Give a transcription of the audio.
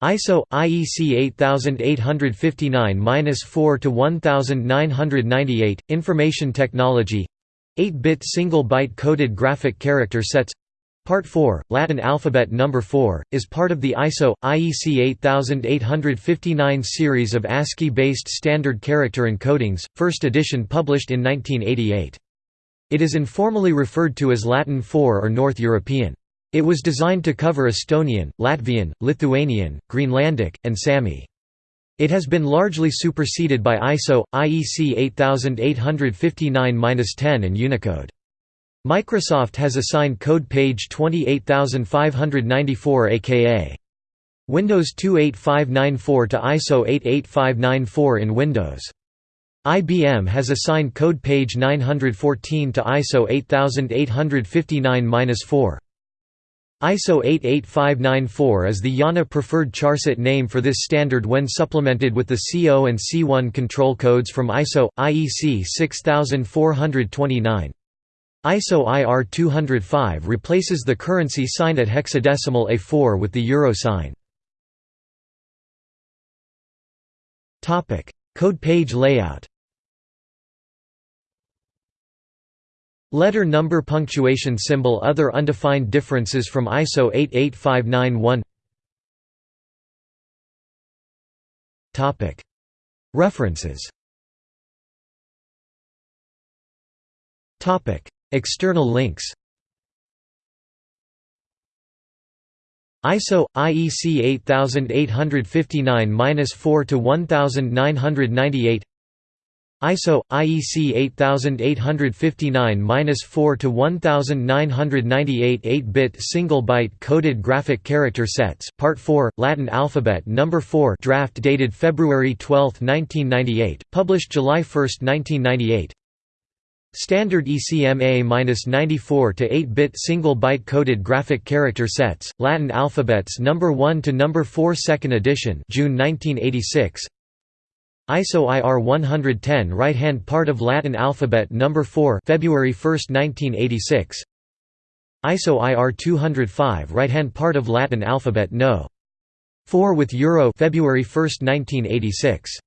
ISO IEC 8859-4 to 1998 Information Technology 8-bit single byte coded graphic character sets Part 4, Latin alphabet number 4, is part of the ISO IEC 8859 series of ASCII-based standard character encodings, first edition published in 1988. It is informally referred to as Latin 4 or North European. It was designed to cover Estonian, Latvian, Lithuanian, Greenlandic, and Sami. It has been largely superseded by ISO, IEC 8859-10 and Unicode. Microsoft has assigned code page 28594 aka Windows 28594 to ISO 88594 in Windows. IBM has assigned code page 914 to ISO 8859-4. ISO 88594 is the IANA preferred charset name for this standard when supplemented with the CO and C1 control codes from ISO IEC 6429. ISO IR 205 replaces the currency sign at hexadecimal A4 with the euro sign. Code page layout Letter number punctuation symbol Other undefined differences from ISO 88591 References. External links. ISO IEC 8859-4 to 1998 ISO IEC 8859-4 to 1998 8-bit single byte coded graphic character sets Part 4 Latin alphabet number 4 draft dated February 12, 1998 published July 1, 1998 Standard ECMA-94 to 8-bit single byte coded graphic character sets Latin alphabets number 1 to number 4 second edition June 1986 ISO IR 110 right-hand part of Latin alphabet number 4 February 1, 1986 ISO IR 205 right-hand part of Latin alphabet No. 4 with Euro February 1, 1986